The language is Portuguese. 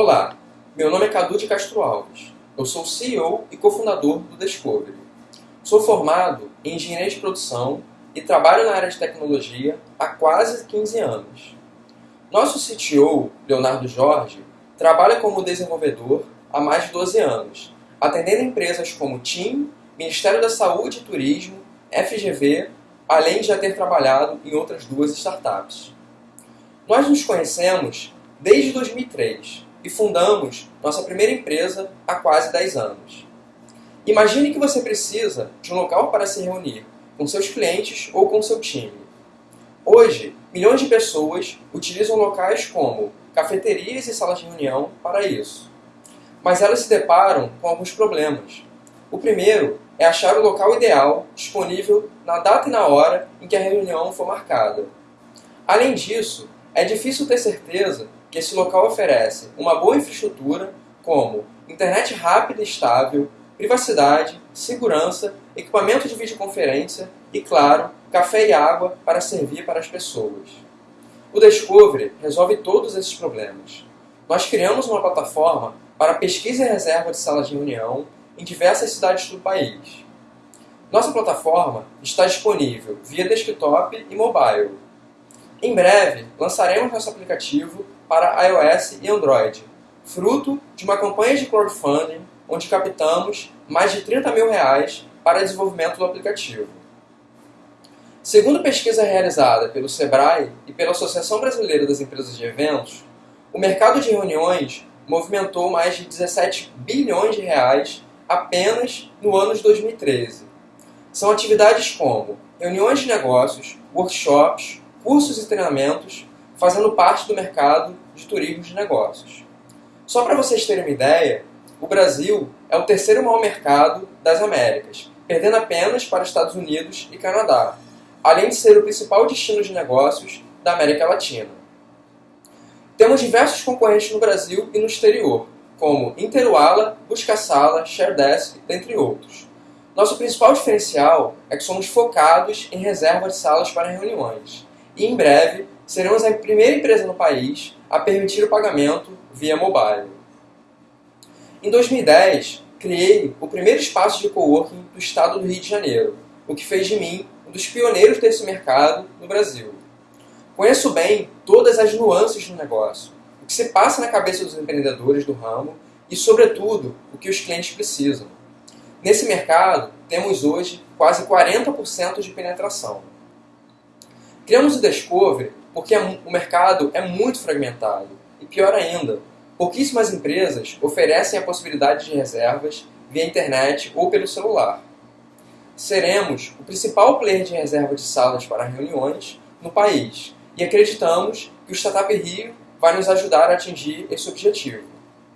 Olá, meu nome é Cadu de Castro Alves. Eu sou CEO e cofundador do Discovery. Sou formado em engenharia de produção e trabalho na área de tecnologia há quase 15 anos. Nosso CTO, Leonardo Jorge, trabalha como desenvolvedor há mais de 12 anos, atendendo empresas como TIM, Ministério da Saúde e Turismo, FGV, além de já ter trabalhado em outras duas startups. Nós nos conhecemos desde 2003 e fundamos nossa primeira empresa há quase 10 anos. Imagine que você precisa de um local para se reunir com seus clientes ou com seu time. Hoje, milhões de pessoas utilizam locais como cafeterias e salas de reunião para isso. Mas elas se deparam com alguns problemas. O primeiro é achar o local ideal disponível na data e na hora em que a reunião for marcada. Além disso, é difícil ter certeza que esse local oferece uma boa infraestrutura como internet rápida e estável, privacidade, segurança, equipamento de videoconferência e, claro, café e água para servir para as pessoas. O Discovery resolve todos esses problemas. Nós criamos uma plataforma para pesquisa e reserva de salas de reunião em diversas cidades do país. Nossa plataforma está disponível via desktop e mobile. Em breve, lançaremos nosso aplicativo para iOS e Android, fruto de uma campanha de crowdfunding onde captamos mais de 30 mil reais para desenvolvimento do aplicativo. Segundo pesquisa realizada pelo Sebrae e pela Associação Brasileira das Empresas de Eventos, o mercado de reuniões movimentou mais de 17 bilhões de reais apenas no ano de 2013. São atividades como reuniões de negócios, workshops, cursos e treinamentos, fazendo parte do mercado de turismo de negócios. Só para vocês terem uma ideia, o Brasil é o terceiro maior mercado das Américas, perdendo apenas para Estados Unidos e Canadá, além de ser o principal destino de negócios da América Latina. Temos diversos concorrentes no Brasil e no exterior, como Interuala, Busca-Sala, ShareDesk, dentre outros. Nosso principal diferencial é que somos focados em reserva de salas para reuniões, e em breve seremos a primeira empresa no país a permitir o pagamento via mobile. Em 2010, criei o primeiro espaço de coworking do estado do Rio de Janeiro, o que fez de mim um dos pioneiros desse mercado no Brasil. Conheço bem todas as nuances do negócio, o que se passa na cabeça dos empreendedores do ramo e, sobretudo, o que os clientes precisam. Nesse mercado, temos hoje quase 40% de penetração. Criamos o Discovery porque é o mercado é muito fragmentado. E pior ainda, pouquíssimas empresas oferecem a possibilidade de reservas via internet ou pelo celular. Seremos o principal player de reserva de salas para reuniões no país e acreditamos que o Startup Rio vai nos ajudar a atingir esse objetivo.